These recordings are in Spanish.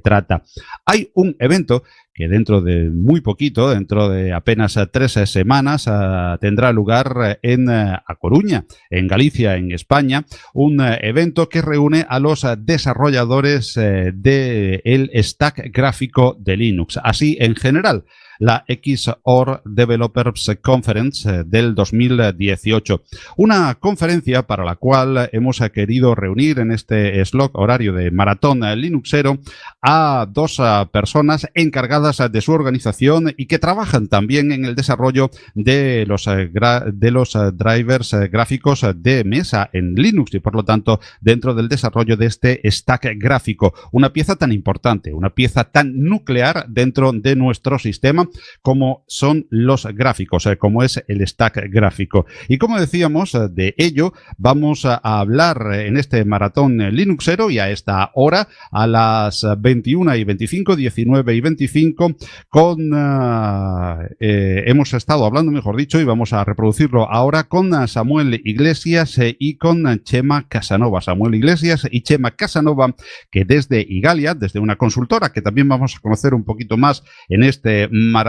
trata. Hay un evento que dentro de muy poquito, dentro de apenas tres semanas, ah, tendrá lugar en A Coruña, en Galicia, en España, un evento que reúne a los desarrolladores del stack gráfico de Linux. Así, en general, la XOR Developers Conference eh, del 2018. Una conferencia para la cual hemos querido reunir en este slot horario de maratón Linuxero a dos eh, personas encargadas de su organización y que trabajan también en el desarrollo de los, eh, de los drivers gráficos de mesa en Linux y por lo tanto dentro del desarrollo de este stack gráfico. Una pieza tan importante, una pieza tan nuclear dentro de nuestro sistema como son los gráficos, eh, como es el stack gráfico. Y como decíamos, eh, de ello vamos a hablar en este maratón Linuxero y a esta hora, a las 21 y 25, 19 y 25, con... Eh, hemos estado hablando, mejor dicho, y vamos a reproducirlo ahora con Samuel Iglesias y con Chema Casanova. Samuel Iglesias y Chema Casanova, que desde Igalia, desde una consultora que también vamos a conocer un poquito más en este maratón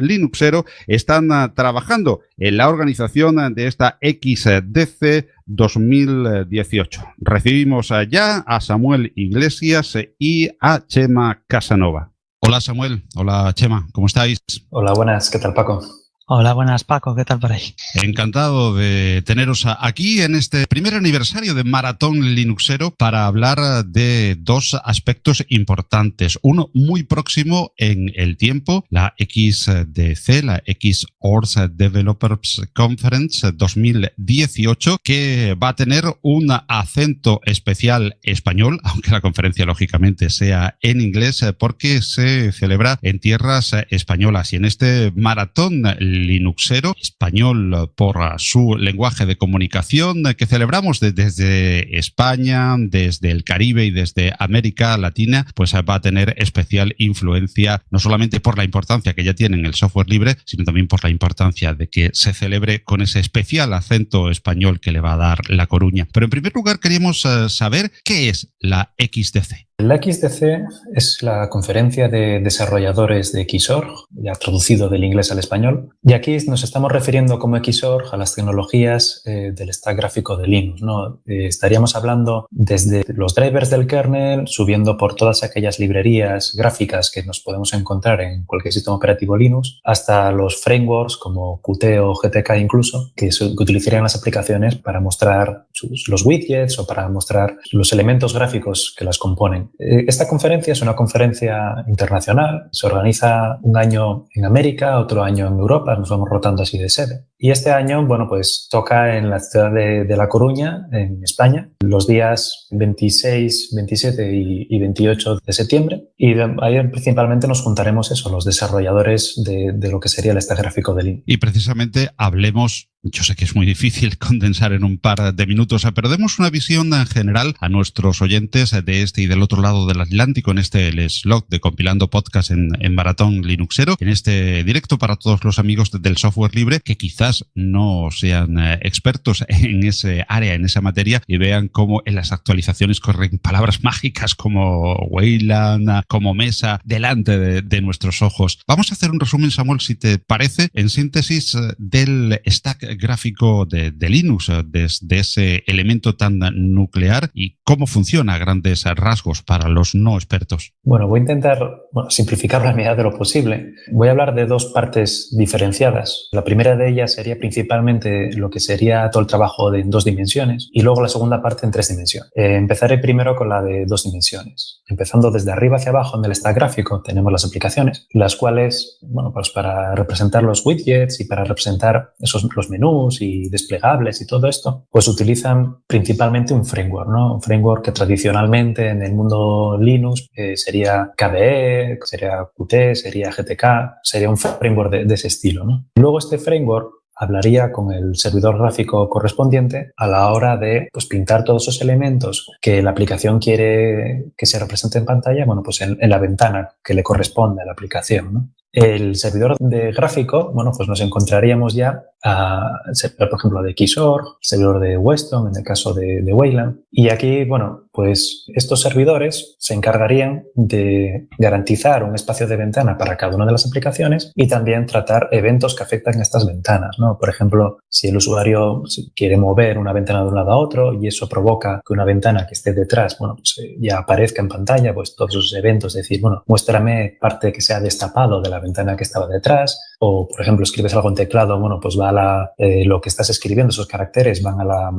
Linuxero están ah, trabajando en la organización de esta XDC 2018. Recibimos ya a Samuel Iglesias y a Chema Casanova. Hola Samuel, hola Chema, ¿cómo estáis? Hola, buenas, ¿qué tal Paco? Hola, buenas Paco, ¿qué tal por ahí? Encantado de teneros aquí en este primer aniversario de Maratón Linuxero para hablar de dos aspectos importantes. Uno muy próximo en el tiempo, la XDC, la XORS Developers Conference 2018, que va a tener un acento especial español, aunque la conferencia lógicamente sea en inglés, porque se celebra en tierras españolas. Y en este Maratón Linuxero, español por su lenguaje de comunicación, que celebramos desde España, desde el Caribe y desde América Latina, pues va a tener especial influencia, no solamente por la importancia que ya tiene en el software libre, sino también por la importancia de que se celebre con ese especial acento español que le va a dar La Coruña. Pero en primer lugar queríamos eh, saber qué es la XDC. La XDC es la conferencia de desarrolladores de Xorg, ya traducido del inglés al español, y aquí nos estamos refiriendo como Xorg a las tecnologías eh, del stack gráfico de Linux. ¿no? Eh, estaríamos hablando desde los drivers del kernel, subiendo por todas aquellas librerías gráficas que nos podemos encontrar en cualquier sistema operativo Linux, hasta los frameworks como Qt o GTK incluso, que, que utilizarían las aplicaciones para mostrar los widgets o para mostrar los elementos gráficos que las componen. Eh, esta conferencia es una conferencia internacional, se organiza un año en América, otro año en Europa, nos vamos rotando así de sede. Y este año, bueno, pues toca en la ciudad de, La Coruña, en España, los días 26, 27 y, 28 de septiembre. Y ahí principalmente nos juntaremos eso, los desarrolladores de, de lo que sería el stack gráfico del IN. Y precisamente hablemos yo sé que es muy difícil condensar en un par de minutos, pero demos una visión en general a nuestros oyentes de este y del otro lado del Atlántico en este slot de compilando podcast en, Maratón Linuxero, en este directo para todos los amigos del software libre que no sean eh, expertos en ese área, en esa materia y vean cómo en las actualizaciones corren palabras mágicas como Wayland, como Mesa, delante de, nuestros ojos. Vamos a hacer un resumen, Samuel, si te parece, en síntesis eh, del stack gráfico de, Linux, desde ese elemento tan nuclear y cómo funciona a grandes rasgos para los no expertos. Bueno, voy a intentar bueno, simplificar la medida de lo posible. Voy a hablar de dos partes diferenciadas. La primera de ellas sería principalmente lo que sería todo el trabajo de en dos dimensiones y luego la segunda parte en tres dimensiones. Eh, empezaré primero con la de dos dimensiones. Empezando desde arriba hacia abajo en el stack gráfico tenemos las aplicaciones, las cuales, bueno, pues para representar los widgets y para representar esos, los menús y desplegables y todo esto, pues utilizan principalmente un framework, ¿no? Un framework que tradicionalmente en el mundo Linux eh, sería KDE, sería Qt, sería GTK, sería un framework de, ese estilo, ¿no? Luego este framework hablaría con el servidor gráfico correspondiente a la hora de pues, pintar todos esos elementos que la aplicación quiere que se represente en pantalla, bueno, pues en, la ventana que le corresponde a la aplicación. El servidor de gráfico, bueno, pues nos encontraríamos ya por ejemplo, de Xorg, servidor de Weston, en el caso de, de Wayland. Y aquí, bueno, pues estos servidores se encargarían de garantizar un espacio de ventana para cada una de las aplicaciones y también tratar eventos que afectan a estas ventanas. ¿no? Por ejemplo, si el usuario quiere mover una ventana de un lado a otro y eso provoca que una ventana que esté detrás bueno, pues eh, ya aparezca en pantalla, pues todos esos eventos, decir, bueno, muéstrame parte que sea destapado de la ventana que estaba detrás o, por ejemplo, escribes algo en teclado, bueno, pues va a la, eh, lo que estás escribiendo, esos caracteres van a la,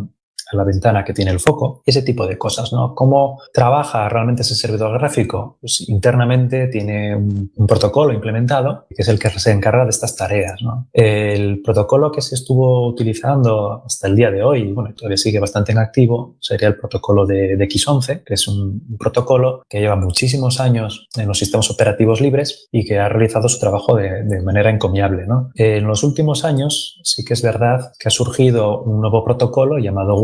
a la ventana que tiene el foco, ese tipo de cosas, ¿no? ¿Cómo trabaja realmente ese servidor gráfico? Pues internamente tiene un, protocolo implementado que es el que se encarga de estas tareas, ¿no? El protocolo que se estuvo utilizando hasta el día de hoy, bueno, todavía sigue bastante en activo, sería el protocolo de, X11, que es un, protocolo que lleva muchísimos años en los sistemas operativos libres y que ha realizado su trabajo de, de manera encomiable, ¿no? En los últimos años sí que es verdad que ha surgido un nuevo protocolo llamado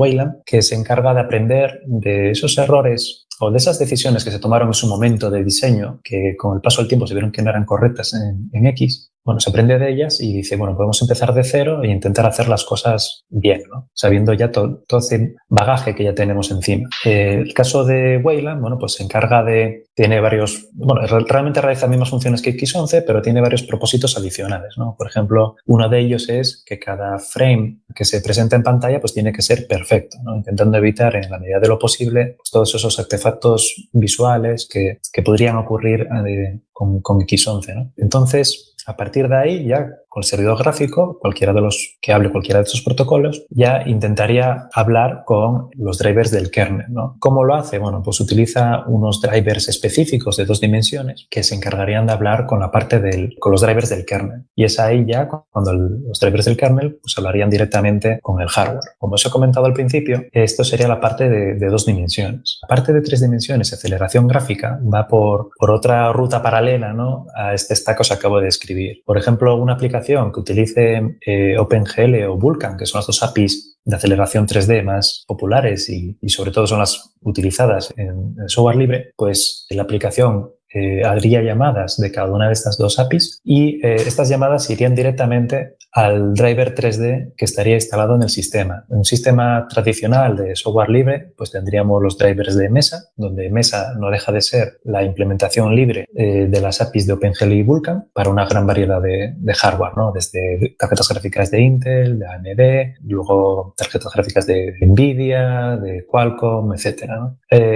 Que se encarga de aprender de esos errores o de esas decisiones que se tomaron en su momento de diseño, que con el paso del tiempo se vieron que no eran correctas en X, bueno, se aprende de ellas y dice, bueno, podemos empezar de cero e intentar hacer las cosas bien, sabiendo ya todo, todo ese bagaje que ya tenemos encima. Eh, el caso de Wayland, bueno, pues se encarga de, tiene varios, bueno, realmente realiza las mismas funciones que X11, pero tiene varios propósitos adicionales, ¿no? Por ejemplo, uno de ellos es que cada frame que se presenta en pantalla pues tiene que ser perfecto, ¿no? intentando evitar en la medida de lo posible pues, todos esos artefactos visuales que, que podrían ocurrir eh, con, con X11. ¿no? Entonces, a partir de ahí, ya con servidor gráfico, cualquiera de los que hable cualquiera de estos protocolos, ya intentaría hablar con los drivers del kernel. ¿no? ¿Cómo lo hace? Bueno, pues utiliza unos drivers específicos de dos dimensiones que se encargarían de hablar con la parte del, con los drivers del kernel. Y es ahí ya cuando los drivers del kernel pues hablarían directamente con el hardware. Como os he comentado al principio, esto sería la parte de, de dos dimensiones. La parte de tres dimensiones, aceleración gráfica, va por, por otra ruta paralela ¿no? a este stack que os acabo de describir por ejemplo, una aplicación que utilice eh, OpenGL o Vulkan, que son las dos APIs de aceleración 3D más populares y, sobre todo son las utilizadas en, software libre, pues la aplicación eh, haría llamadas de cada una de estas dos APIs y eh, estas llamadas irían directamente al driver 3D que estaría instalado en el sistema. En un sistema tradicional de software libre, pues tendríamos los drivers de Mesa, donde Mesa no deja de ser la implementación libre eh, de las APIs de OpenGL y Vulkan para una gran variedad de, hardware, ¿no? desde tarjetas gráficas de Intel, de AMD, luego tarjetas gráficas de NVIDIA, de Qualcomm, etc.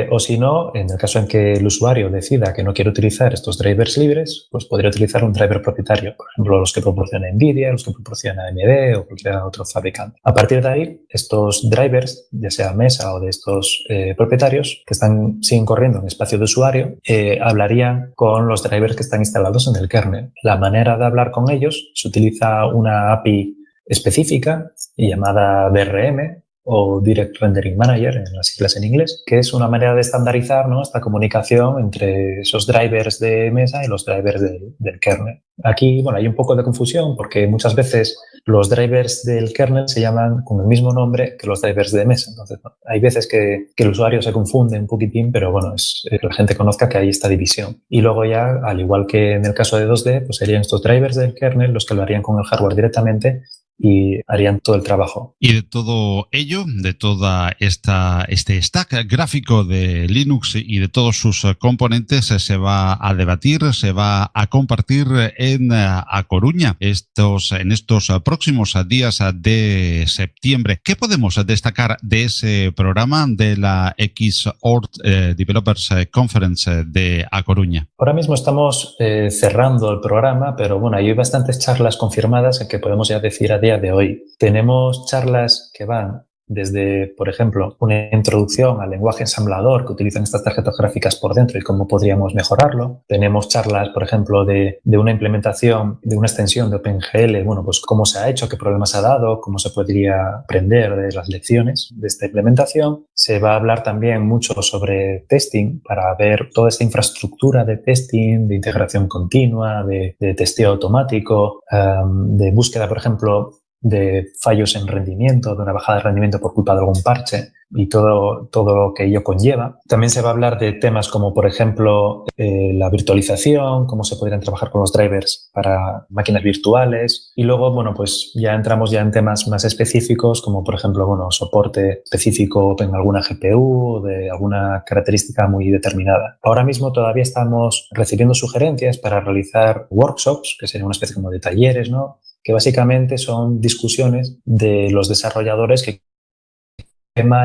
o si no, en el caso en que el usuario decida que no quiere utilizar estos drivers libres, pues podría utilizar un driver propietario, por ejemplo, los que proporciona NVIDIA, los que proporciona AMD o cualquier otro fabricante. A partir de ahí, estos drivers, ya sea Mesa o de estos eh, propietarios, que están, siguen corriendo en espacio de usuario, eh, hablarían con los drivers que están instalados en el kernel. La manera de hablar con ellos se utiliza una API específica llamada DRM, o Direct Rendering Manager, en las siglas en inglés, que es una manera de estandarizar esta comunicación entre esos drivers de mesa y los drivers del kernel. Aquí bueno, hay un poco de confusión porque muchas veces los drivers del kernel se llaman con el mismo nombre que los drivers de mesa. Entonces, hay veces que, que, el usuario se confunde un poquitín, pero bueno, es que la gente conozca que hay esta división. Y luego ya, al igual que en el caso de 2D, pues serían estos drivers del kernel los que lo harían con el hardware directamente y harían todo el trabajo. Y de todo ello, de toda esta este stack gráfico de Linux y de todos sus componentes se va a debatir, se va a compartir en A Coruña estos en estos próximos días de septiembre. ¿Qué podemos destacar de ese programa de la Xort eh, Developers Conference de A Coruña? Ahora mismo estamos eh, cerrando el programa, pero bueno, hay bastantes charlas confirmadas en que podemos ya decir a día de hoy. Tenemos charlas que van desde, por ejemplo, una introducción al lenguaje ensamblador que utilizan estas tarjetas gráficas por dentro y cómo podríamos mejorarlo. Tenemos charlas, por ejemplo, de, una implementación, de una extensión de OpenGL, bueno, pues cómo se ha hecho, qué problemas ha dado, cómo se podría aprender de las lecciones de esta implementación. Se va a hablar también mucho sobre testing para ver toda esta infraestructura de testing, de integración continua, de, testeo automático, de búsqueda, por ejemplo, de fallos en rendimiento, de una bajada de rendimiento por culpa de algún parche y todo, todo lo que ello conlleva. También se va a hablar de temas como, por ejemplo, eh, la virtualización, cómo se podrían trabajar con los drivers para máquinas virtuales. Y luego, bueno, pues ya entramos ya en temas más específicos, como por ejemplo, bueno, soporte específico en alguna GPU de alguna característica muy determinada. Ahora mismo todavía estamos recibiendo sugerencias para realizar workshops, que sería una especie como de talleres, ¿no? Que básicamente son discusiones de los desarrolladores que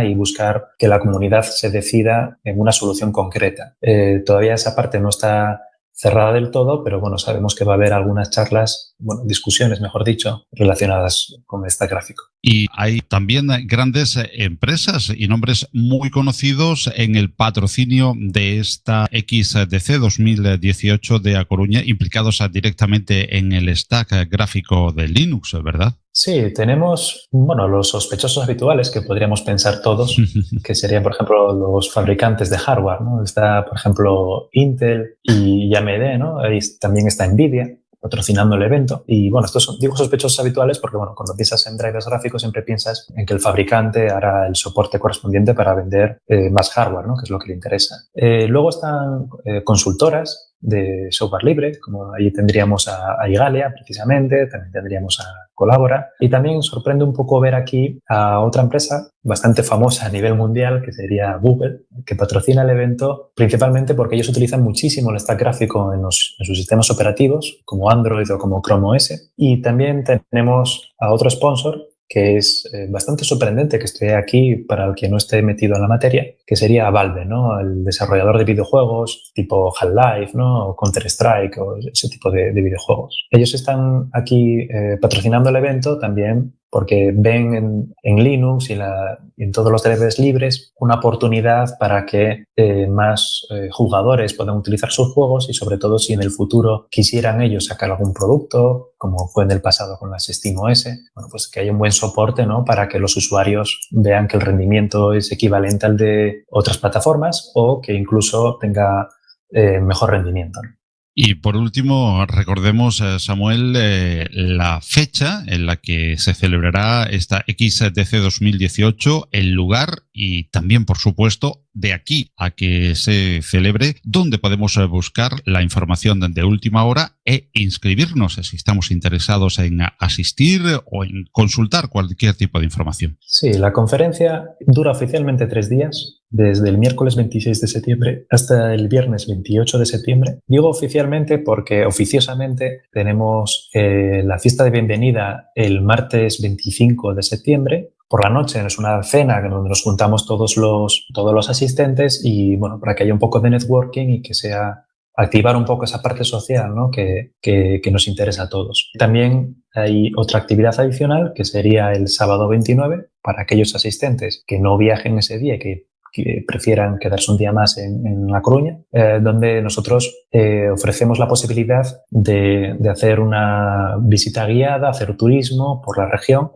y buscar que la comunidad se decida en una solución concreta. Eh, todavía esa parte no está cerrada del todo, pero bueno, sabemos que va a haber algunas charlas, bueno, discusiones, mejor dicho, relacionadas con este gráfico. Y hay también grandes empresas y nombres muy conocidos en el patrocinio de esta XDC 2018 de A Coruña, implicados directamente en el stack gráfico de Linux, ¿verdad? Sí, tenemos, bueno, los sospechosos habituales que podríamos pensar todos, que serían, por ejemplo, los fabricantes de hardware, ¿no? Está, por ejemplo, Intel y AMD, ¿no? Ahí también está Nvidia patrocinando el evento. Y bueno, estos son, digo sospechosos habituales porque, bueno, cuando piensas en drivers gráficos siempre piensas en que el fabricante hará el soporte correspondiente para vender eh, más hardware, ¿no? Que es lo que le interesa. Eh, luego están eh, consultoras de software libre, como ahí tendríamos a, Igalia precisamente, también tendríamos a Colabora. Y también sorprende un poco ver aquí a otra empresa bastante famosa a nivel mundial que sería Google, que patrocina el evento principalmente porque ellos utilizan muchísimo el stack gráfico en, los, en sus sistemas operativos como Android o como Chrome OS y también tenemos a otro sponsor que es eh, bastante sorprendente que esté aquí para el que no esté metido en la materia, que sería Valve, ¿no? El desarrollador de videojuegos tipo Half-Life, ¿no? O Counter-Strike o ese tipo de, videojuegos. Ellos están aquí eh, patrocinando el evento también porque ven en, Linux y, en todos los drivers libres una oportunidad para que eh, más eh, jugadores puedan utilizar sus juegos y sobre todo si en el futuro quisieran ellos sacar algún producto, como fue en el pasado con las SteamOS, bueno, pues que haya un buen soporte ¿no? para que los usuarios vean que el rendimiento es equivalente al de otras plataformas o que incluso tenga eh, mejor rendimiento. Y por último, recordemos, eh, Samuel, eh, la fecha en la que se celebrará esta XDC 2018, el lugar y también, por supuesto, de aquí a que se celebre, dónde podemos eh, buscar la información de última hora e inscribirnos si estamos interesados en asistir o en consultar cualquier tipo de información. Sí, la conferencia dura oficialmente tres días, desde el miércoles 26 de septiembre hasta el viernes 28 de septiembre. Digo oficialmente porque oficiosamente tenemos eh, la fiesta de bienvenida el martes 25 de septiembre por la noche. Es una cena donde nos juntamos todos los, todos los asistentes y, bueno, para que haya un poco de networking y que sea activar un poco esa parte social ¿no? que, que, nos interesa a todos. También hay otra actividad adicional que sería el sábado 29 para aquellos asistentes que no viajen ese día, que que prefieran quedarse un día más en, La Coruña, eh, donde nosotros eh, ofrecemos la posibilidad de, de, hacer una visita guiada, hacer turismo por la región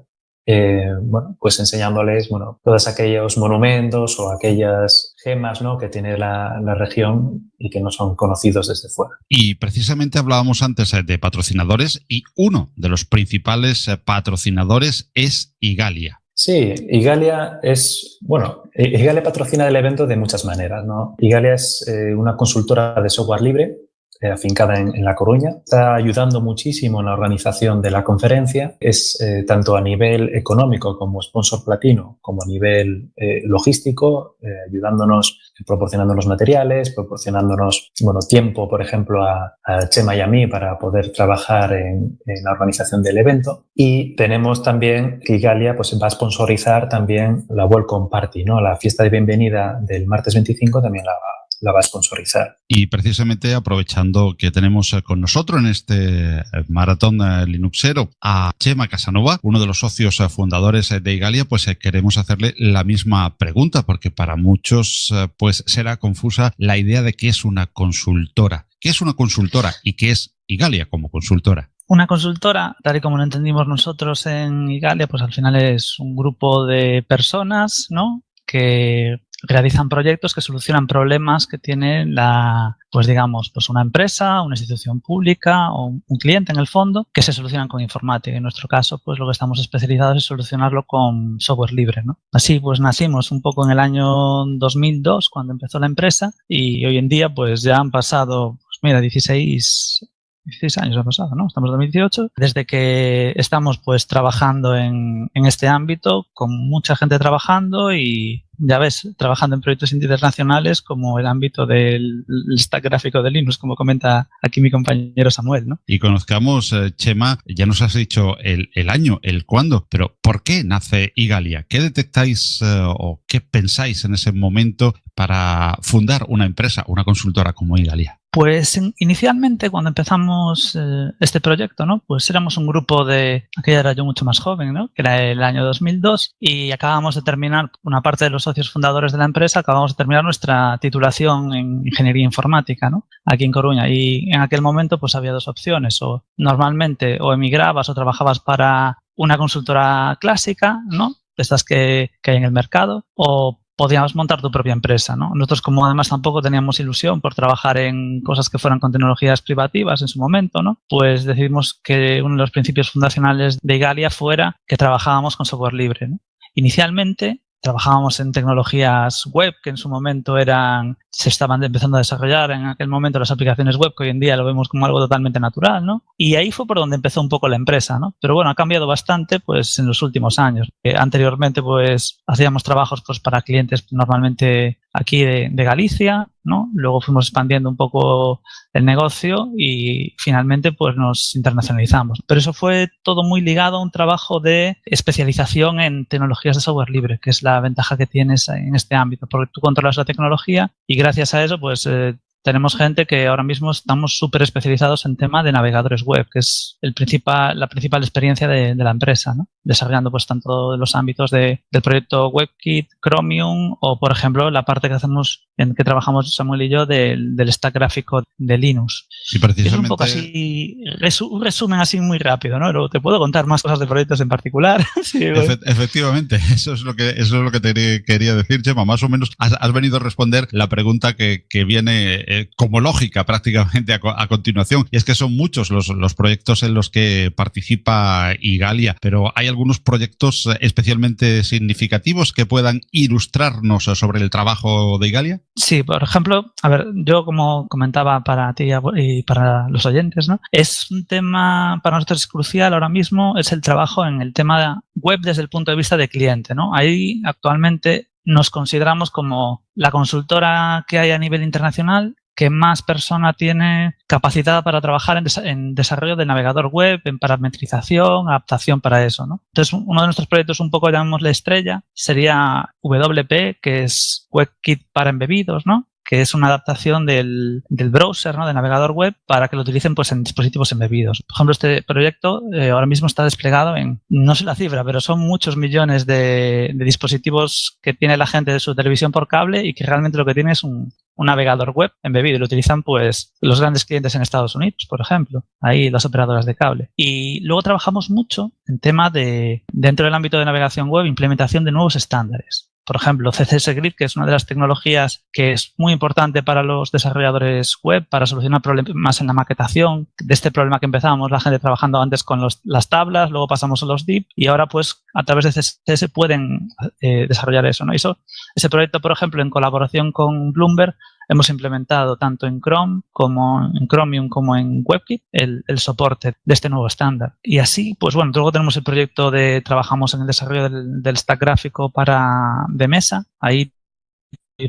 eh, bueno, pues enseñándoles bueno, todos aquellos monumentos o aquellas gemas ¿no? que tiene la, la, región y que no son conocidos desde fuera. Y precisamente hablábamos antes eh, de patrocinadores y uno de los principales eh, patrocinadores es Igalia. Sí, Igalia es, bueno, Igalia patrocina el evento de muchas maneras, ¿no? Igalia es una consultora de software libre eh, afincada en, La Coruña. Está ayudando muchísimo en la organización de la conferencia. Es eh, tanto a nivel económico como sponsor platino, como a nivel eh, logístico, ayudándonos, proporcionándonos materiales, proporcionándonos bueno, tiempo, por ejemplo, a, Chema y a mí para poder trabajar en, la organización del evento. Y tenemos también que Igalia pues, va a sponsorizar también la Welcome Party, ¿no? la fiesta de bienvenida del martes 25 también la va la va a sponsorizar. Y precisamente aprovechando que tenemos eh, con nosotros en este eh, maratón eh, Linuxero a Chema Casanova, uno de los socios fundadores de Igalia, pues queremos hacerle la misma pregunta porque para muchos pues será confusa la idea de qué es una consultora. ¿Qué es una consultora y qué es Igalia como consultora? Una consultora, tal y como lo entendimos nosotros en Igalia, pues al final es un grupo de personas, ¿no? que realizan proyectos que solucionan problemas que tiene la, pues digamos, pues una empresa, una institución pública o un cliente en el fondo que se solucionan con informática. En nuestro caso, pues lo que estamos especializados es solucionarlo con software libre, ¿no? Así, pues nacimos un poco en el año 2002 cuando empezó la empresa y hoy en día, pues ya han pasado, pues mira, 16 16 años ha pasado, ¿no? Estamos en 2018. Desde que estamos pues trabajando en, en, este ámbito, con mucha gente trabajando y ya ves, trabajando en proyectos internacionales como el ámbito del stack gráfico de Linux, como comenta aquí mi compañero Samuel, ¿no? Y conozcamos, eh, Chema, ya nos has dicho el, el año, el cuándo, pero ¿por qué nace Igalia? ¿Qué detectáis eh, o qué pensáis en ese momento para fundar una empresa, una consultora como Igalia? Pues inicialmente cuando empezamos eh, este proyecto, ¿no? Pues éramos un grupo de, aquella era yo mucho más joven, ¿no? Que era el año 2002 y acabamos de terminar, una parte de los socios fundadores de la empresa, acabamos de terminar nuestra titulación en Ingeniería Informática, ¿no? Aquí en Coruña y en aquel momento pues había dos opciones, o normalmente o emigrabas o trabajabas para una consultora clásica, ¿no? De estas que, que hay en el mercado, o podíamos montar tu propia empresa, ¿no? Nosotros como además tampoco teníamos ilusión por trabajar en cosas que fueran con tecnologías privativas en su momento, ¿no? Pues decidimos que uno de los principios fundacionales de Igalia fuera que trabajábamos con software libre. Inicialmente trabajábamos en tecnologías web que en su momento eran se estaban empezando a desarrollar en aquel momento las aplicaciones web que hoy en día lo vemos como algo totalmente natural, ¿no? Y ahí fue por donde empezó un poco la empresa, ¿no? Pero bueno, ha cambiado bastante pues en los últimos años. Eh, anteriormente pues hacíamos trabajos pues para clientes normalmente aquí de, Galicia, ¿no? Luego fuimos expandiendo un poco el negocio y finalmente pues nos internacionalizamos. Pero eso fue todo muy ligado a un trabajo de especialización en tecnologías de software libre, que es la ventaja que tienes en este ámbito, porque tú controlas la tecnología y gracias a eso pues eh, tenemos gente que ahora mismo estamos súper especializados en tema de navegadores web, que es el principal, la principal experiencia de, de la empresa, ¿no? desarrollando pues tanto los ámbitos de, del proyecto WebKit, Chromium o por ejemplo la parte que hacemos en que trabajamos Samuel y yo del, del stack gráfico de Linux. Sí, precisamente. Es un poco así, resu un resumen así muy rápido, ¿no? Pero te puedo contar más cosas de proyectos en particular. sí, Efe efectivamente, eso es lo que eso es lo que te quería decir, Chema. Más o menos has, has venido a responder la pregunta que, que viene eh, como lógica prácticamente a, a, continuación. Y es que son muchos los, los proyectos en los que participa Igalia, pero hay algunos proyectos especialmente significativos que puedan ilustrarnos sobre el trabajo de Igalia. Sí, por ejemplo, a ver, yo como comentaba para ti y para los oyentes, ¿no? Es un tema para nosotros es crucial ahora mismo, es el trabajo en el tema web desde el punto de vista de cliente, ¿no? Ahí actualmente nos consideramos como la consultora que hay a nivel internacional que más persona tiene capacidad para trabajar en, en, desarrollo de navegador web, en parametrización, adaptación para eso. ¿no? Entonces, uno de nuestros proyectos, un poco llamémosle estrella, sería WP, que es WebKit para embebidos, ¿no? que es una adaptación del, del browser, ¿no? de navegador web, para que lo utilicen pues, en dispositivos embebidos. Por ejemplo, este proyecto eh, ahora mismo está desplegado en, no sé la cifra, pero son muchos millones de, dispositivos que tiene la gente de su televisión por cable y que realmente lo que tiene es un, un navegador web embebido y lo utilizan pues los grandes clientes en Estados Unidos, por ejemplo, ahí las operadoras de cable. Y luego trabajamos mucho en tema de, dentro del ámbito de navegación web, implementación de nuevos estándares. Por ejemplo, CSS Grid, que es una de las tecnologías que es muy importante para los desarrolladores web, para solucionar problemas en la maquetación. De este problema que empezábamos, la gente trabajando antes con los, las tablas, luego pasamos a los div y ahora pues a través de CSS pueden eh, desarrollar eso. ¿no? Eso, ese proyecto, por ejemplo, en colaboración con Bloomberg, hemos implementado tanto en Chrome como en Chromium como en WebKit el, soporte de este nuevo estándar. Y así, pues bueno, luego tenemos el proyecto de, trabajamos en el desarrollo del, stack gráfico para de mesa, ahí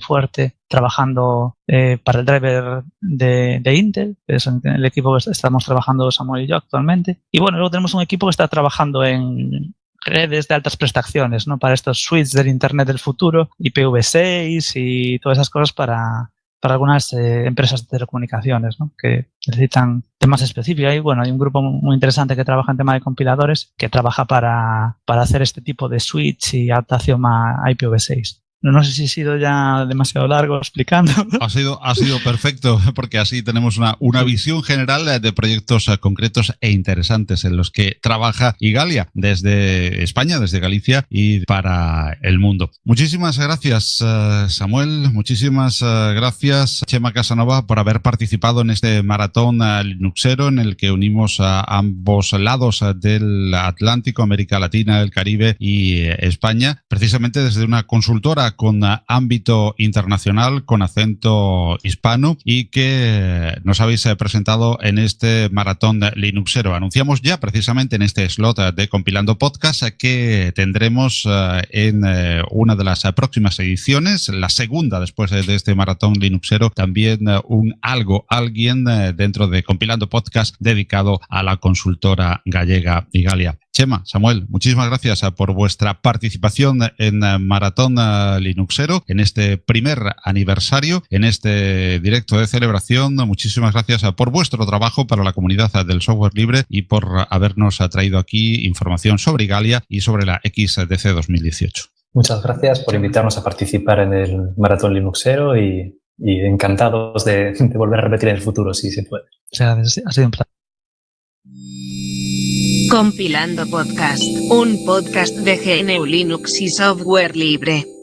fuerte trabajando eh, para el driver de, de, Intel, que es el equipo que estamos trabajando Samuel y yo actualmente. Y bueno, luego tenemos un equipo que está trabajando en redes de altas prestaciones, ¿no? Para estos suites del Internet del futuro, IPv6 y todas esas cosas para, para algunas eh, empresas de telecomunicaciones ¿no? que necesitan temas específicos. Y bueno, hay un grupo muy interesante que trabaja en tema de compiladores que trabaja para, para hacer este tipo de switch y adaptación a IPv6. No sé si he sido ya demasiado largo explicando. Ha sido, ha sido perfecto, porque así tenemos una, una visión general de proyectos concretos e interesantes en los que trabaja Igalia desde España, desde Galicia y para el mundo. Muchísimas gracias, eh, Samuel. Muchísimas eh, gracias, Chema Casanova, por haber participado en este maratón eh, Linuxero en el que unimos a ambos lados del Atlántico, América Latina, el Caribe y España, precisamente desde una consultora con ámbito internacional, con acento hispano y que nos habéis presentado en este maratón Linuxero. Anunciamos ya precisamente en este slot de Compilando Podcast que tendremos eh, en eh, una de las próximas ediciones, la segunda después de este maratón Linuxero, también eh, un algo, alguien dentro de Compilando Podcast dedicado a la consultora gallega y Galia. Chema, Samuel, muchísimas gracias ah, por vuestra participación en ah, Maratón ah, Linuxero, en este primer aniversario, en este directo de celebración. Muchísimas gracias por vuestro trabajo para la comunidad del software libre y por habernos traído aquí información sobre Galia y sobre la XDC 2018. Muchas gracias por invitarnos a participar en el Maratón Linuxero y, encantados de, volver a repetir en el futuro, si se puede. ha sido un placer. Compilando Podcast, un podcast de GNU Linux y software libre.